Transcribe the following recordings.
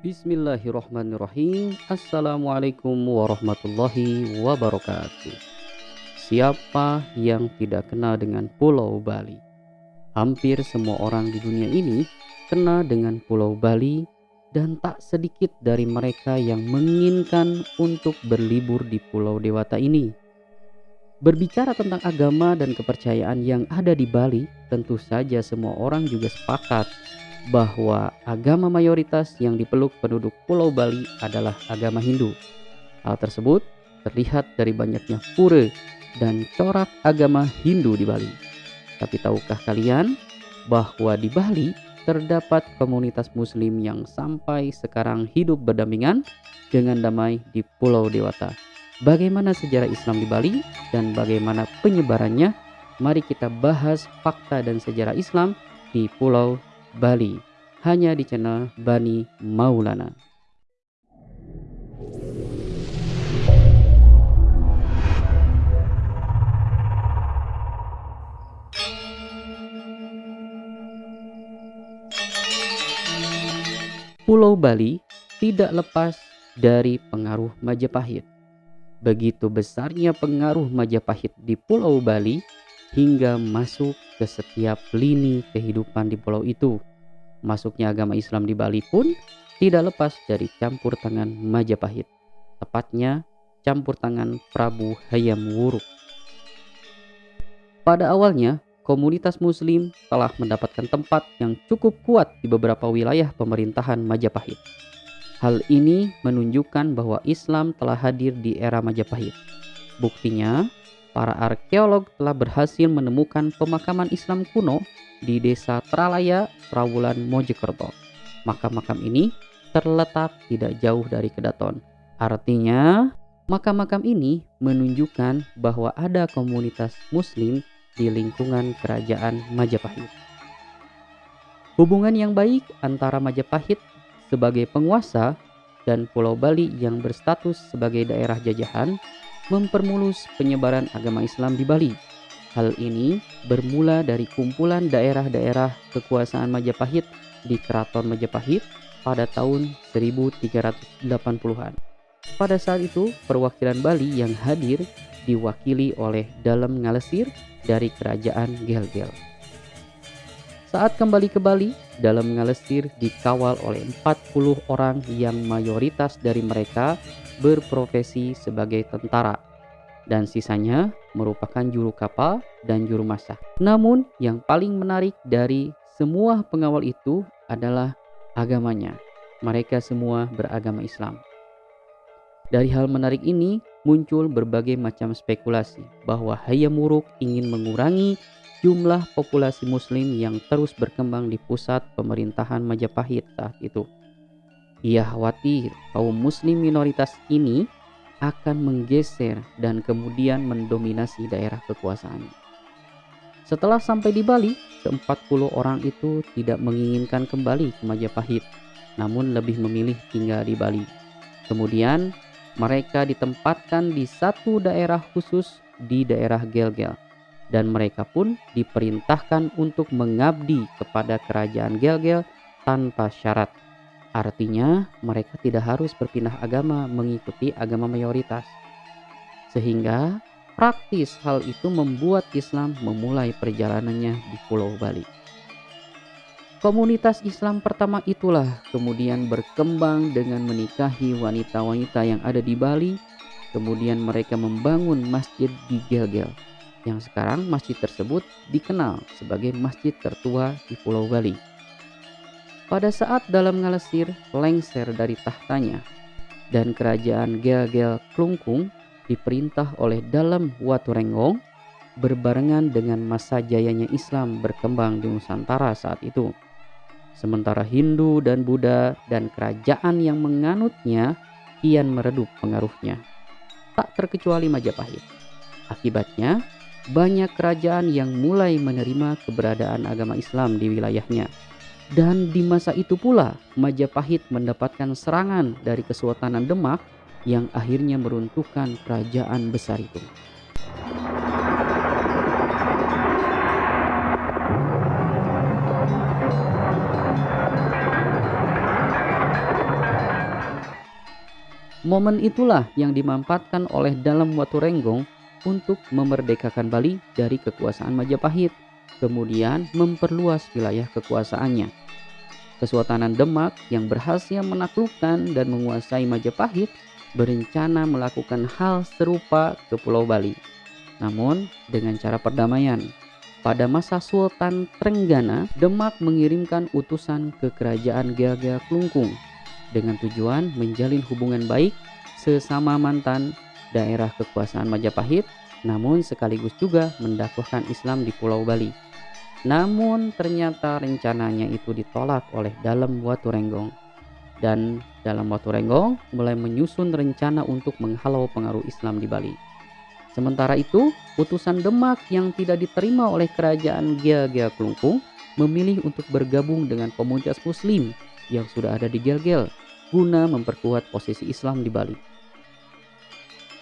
Bismillahirrahmanirrahim Assalamualaikum warahmatullahi wabarakatuh Siapa yang tidak kenal dengan Pulau Bali? Hampir semua orang di dunia ini kenal dengan Pulau Bali dan tak sedikit dari mereka yang menginginkan untuk berlibur di Pulau Dewata ini. Berbicara tentang agama dan kepercayaan yang ada di Bali, tentu saja semua orang juga sepakat bahwa agama mayoritas yang dipeluk penduduk Pulau Bali adalah agama Hindu. Hal tersebut terlihat dari banyaknya pura dan corak agama Hindu di Bali. Tapi tahukah kalian bahwa di Bali terdapat komunitas muslim yang sampai sekarang hidup berdampingan dengan damai di Pulau Dewata. Bagaimana sejarah Islam di Bali dan bagaimana penyebarannya? Mari kita bahas fakta dan sejarah Islam di Pulau Bali hanya di channel Bani Maulana. Pulau Bali tidak lepas dari pengaruh Majapahit. Begitu besarnya pengaruh Majapahit di Pulau Bali hingga masuk ke setiap lini kehidupan di pulau itu. Masuknya agama Islam di Bali pun tidak lepas dari campur tangan Majapahit. Tepatnya campur tangan Prabu Hayam Wuruk. Pada awalnya, komunitas muslim telah mendapatkan tempat yang cukup kuat di beberapa wilayah pemerintahan Majapahit. Hal ini menunjukkan bahwa Islam telah hadir di era Majapahit. Buktinya, para arkeolog telah berhasil menemukan pemakaman Islam kuno di desa Tralaya, Trawulan, Mojokerto. Makam-makam ini terletak tidak jauh dari Kedaton. Artinya, makam-makam ini menunjukkan bahwa ada komunitas muslim di lingkungan kerajaan Majapahit. Hubungan yang baik antara Majapahit sebagai penguasa dan Pulau Bali yang berstatus sebagai daerah jajahan mempermulus penyebaran agama Islam di Bali. Hal ini bermula dari kumpulan daerah-daerah kekuasaan Majapahit di Keraton Majapahit pada tahun 1380-an. Pada saat itu, perwakilan Bali yang hadir diwakili oleh Dalem Ngalesir dari kerajaan Gelgel. Saat kembali ke Bali, Dalem Ngalesir dikawal oleh 40 orang yang mayoritas dari mereka berprofesi sebagai tentara dan sisanya merupakan juru kapal dan juru masak. Namun yang paling menarik dari semua pengawal itu adalah agamanya. Mereka semua beragama Islam. Dari hal menarik ini muncul berbagai macam spekulasi bahwa Hayam Wuruk ingin mengurangi jumlah populasi muslim yang terus berkembang di pusat pemerintahan Majapahit saat itu. Ia khawatir kaum muslim minoritas ini akan menggeser dan kemudian mendominasi daerah kekuasaannya. Setelah sampai di Bali, ke-40 orang itu tidak menginginkan kembali ke Majapahit, namun lebih memilih tinggal di Bali. Kemudian, mereka ditempatkan di satu daerah khusus di daerah Gelgel, dan mereka pun diperintahkan untuk mengabdi kepada kerajaan Gelgel tanpa syarat. Artinya, mereka tidak harus berpindah agama mengikuti agama mayoritas. Sehingga, praktis hal itu membuat Islam memulai perjalanannya di Pulau Bali. Komunitas Islam pertama itulah kemudian berkembang dengan menikahi wanita-wanita yang ada di Bali. Kemudian mereka membangun masjid di Gelgel, yang sekarang masjid tersebut dikenal sebagai masjid tertua di Pulau Bali. Pada saat dalam ngalesir lengser dari tahtanya dan kerajaan Gel-Gel Klungkung diperintah oleh dalam Waturenggong berbarengan dengan masa jayanya Islam berkembang di Nusantara saat itu. Sementara Hindu dan Buddha dan kerajaan yang menganutnya kian meredup pengaruhnya. Tak terkecuali Majapahit. Akibatnya, banyak kerajaan yang mulai menerima keberadaan agama Islam di wilayahnya dan di masa itu pula Majapahit mendapatkan serangan dari Kesultanan Demak yang akhirnya meruntuhkan kerajaan besar itu. Momen itulah yang dimanfaatkan oleh dalam Watu Renggong untuk memerdekakan Bali dari kekuasaan Majapahit, kemudian memperluas wilayah kekuasaannya. Kesultanan Demak yang berhasil menaklukkan dan menguasai Majapahit berencana melakukan hal serupa ke Pulau Bali. Namun dengan cara perdamaian. Pada masa Sultan Trenggana, Demak mengirimkan utusan ke kerajaan Gea-Gea Klungkung dengan tujuan menjalin hubungan baik sesama mantan daerah kekuasaan Majapahit, namun sekaligus juga mendakwahkan Islam di Pulau Bali. Namun ternyata rencananya itu ditolak oleh Dalam Watu Renggong. Dan Dalam Watu Renggong mulai menyusun rencana untuk menghalau pengaruh Islam di Bali. Sementara itu, putusan Demak yang tidak diterima oleh kerajaan Gia Gia Klungkung memilih untuk bergabung dengan komunitas muslim yang sudah ada di Gel-Gel guna memperkuat posisi Islam di Bali.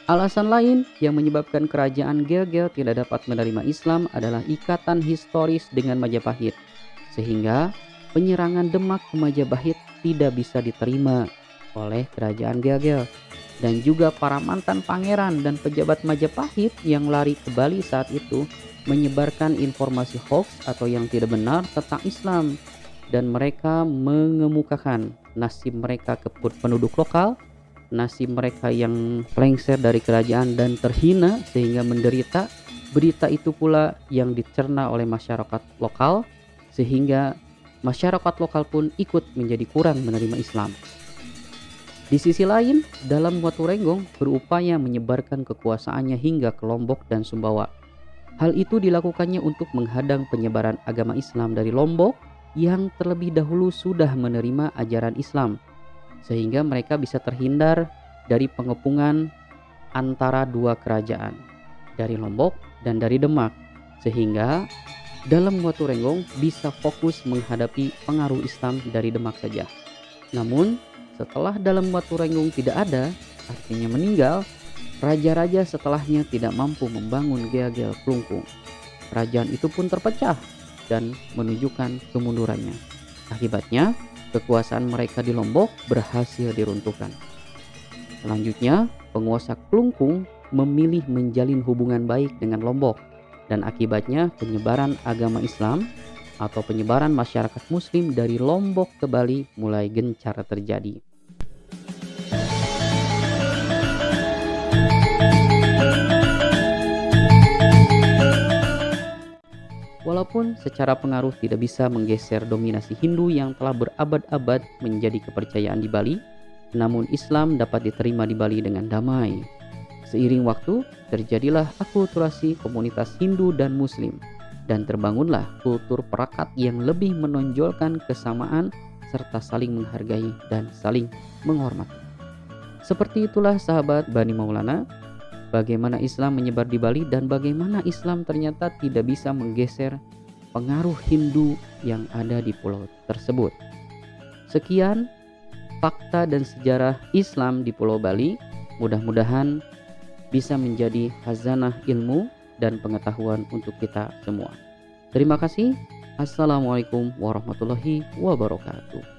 Alasan lain yang menyebabkan kerajaan Gel-Gel tidak dapat menerima Islam adalah ikatan historis dengan Majapahit, sehingga penyerangan Demak ke Majapahit tidak bisa diterima oleh kerajaan Gel-Gel dan juga para mantan pangeran dan pejabat Majapahit yang lari ke Bali saat itu menyebarkan informasi hoax atau yang tidak benar tentang Islam dan mereka mengemukakan nasib mereka ke penduduk lokal nasib mereka yang lengser dari kerajaan dan terhina sehingga menderita. Berita itu pula yang dicerna oleh masyarakat lokal sehingga masyarakat lokal pun ikut menjadi kurang menerima Islam. Di sisi lain, dalam Watu Renggong berupaya menyebarkan kekuasaannya hingga ke Lombok dan Sumbawa. Hal itu dilakukannya untuk menghadang penyebaran agama Islam dari Lombok yang terlebih dahulu sudah menerima ajaran Islam sehingga mereka bisa terhindar dari pengepungan antara dua kerajaan dari Lombok dan dari Demak sehingga dalam Watu Renggong bisa fokus menghadapi pengaruh Islam dari Demak saja. Namun setelah dalam Watu Renggong tidak ada, artinya meninggal, raja-raja setelahnya tidak mampu membangun Geagel Klungkung. Kerajaan itu pun terpecah dan menunjukkan kemundurannya. Akibatnya, kekuasaan mereka di Lombok berhasil diruntuhkan. Selanjutnya, penguasa Klungkung memilih menjalin hubungan baik dengan Lombok dan akibatnya penyebaran agama Islam atau penyebaran masyarakat muslim dari Lombok ke Bali mulai gencar terjadi. Walaupun secara pengaruh tidak bisa menggeser dominasi Hindu yang telah berabad-abad menjadi kepercayaan di Bali, namun Islam dapat diterima di Bali dengan damai. Seiring waktu, terjadilah akulturasi komunitas Hindu dan Muslim, dan terbangunlah kultur perakat yang lebih menonjolkan kesamaan serta saling menghargai dan saling menghormati. Seperti itulah sahabat Bani Maulana bagaimana Islam menyebar di Bali dan bagaimana Islam ternyata tidak bisa menggeser pengaruh Hindu yang ada di pulau tersebut. Sekian fakta dan sejarah Islam di Pulau Bali. Mudah-mudahan bisa menjadi hazanah ilmu dan pengetahuan untuk kita semua. Terima kasih. Assalamualaikum warahmatullahi wabarakatuh.